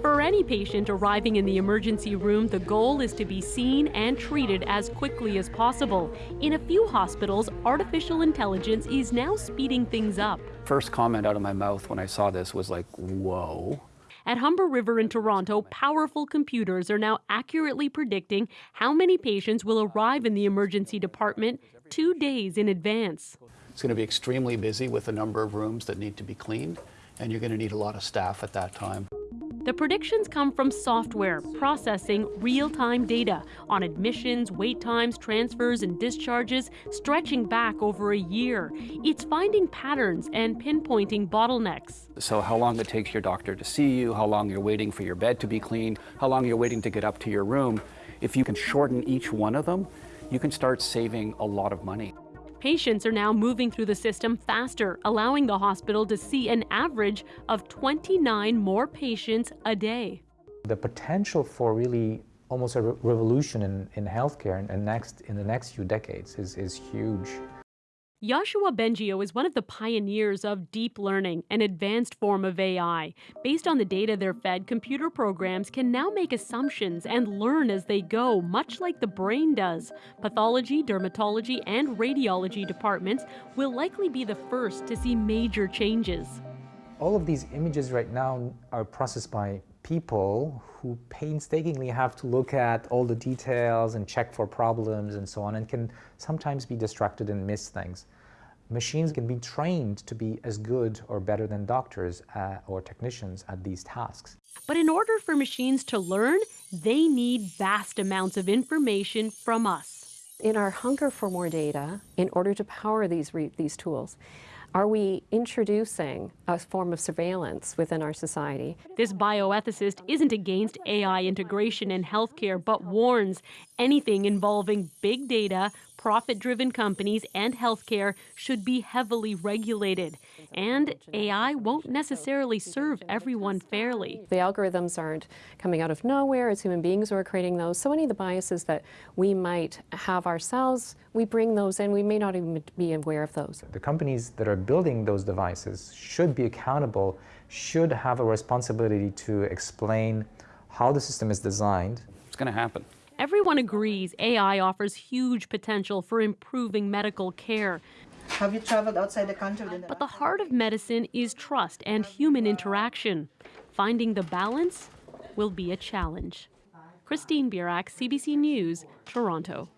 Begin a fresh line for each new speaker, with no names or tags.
For any patient arriving in the emergency room, the goal is to be seen and treated as quickly as possible. In a few hospitals, artificial intelligence is now speeding things up.
First comment out of my mouth when I saw this was like, whoa.
At Humber River in Toronto, powerful computers are now accurately predicting how many patients will arrive in the emergency department two days in advance.
It's going to be extremely busy with a number of rooms that need to be cleaned, and you're going to need a lot of staff at that time.
The predictions come from software processing real time data on admissions, wait times, transfers, and discharges stretching back over a year. It's finding patterns and pinpointing bottlenecks.
So, how long it takes your doctor to see you, how long you're waiting for your bed to be cleaned, how long you're waiting to get up to your room. If you can shorten each one of them, you can start saving a lot of money.
Patients are now moving through the system faster, allowing the hospital to see an average of 29 more patients a day.
The potential for really almost a re revolution in, in healthcare in, in, next, in the next few decades is, is huge.
Yoshua Bengio is one of the pioneers of deep learning, an advanced form of AI. Based on the data they're fed, computer programs can now make assumptions and learn as they go, much like the brain does. Pathology, dermatology, and radiology departments will likely be the first to see major changes.
All of these images right now are processed by people who painstakingly have to look at all the details and check for problems and so on and can sometimes be distracted and miss things. Machines can be trained to be as good or better than doctors uh, or technicians at these tasks.
But in order for machines to learn, they need vast amounts of information from us.
In our hunger for more data, in order to power these, these tools, are we introducing a form of surveillance within our society?
This bioethicist isn't against AI integration in healthcare, but warns anything involving big data, profit driven companies, and healthcare should be heavily regulated. And AI won't necessarily serve everyone fairly.
The algorithms aren't coming out of nowhere, it's human beings who are creating those. So many of the biases that we might have ourselves, we bring those in, we may not even be aware of those.
The companies that are building those devices should be accountable, should have a responsibility to explain how the system is designed.
It's going to happen.
Everyone agrees AI offers huge potential for improving medical care.
Have you traveled outside the country?
But the heart of medicine is trust and human interaction. Finding the balance will be a challenge. Christine Birak, CBC News, Toronto.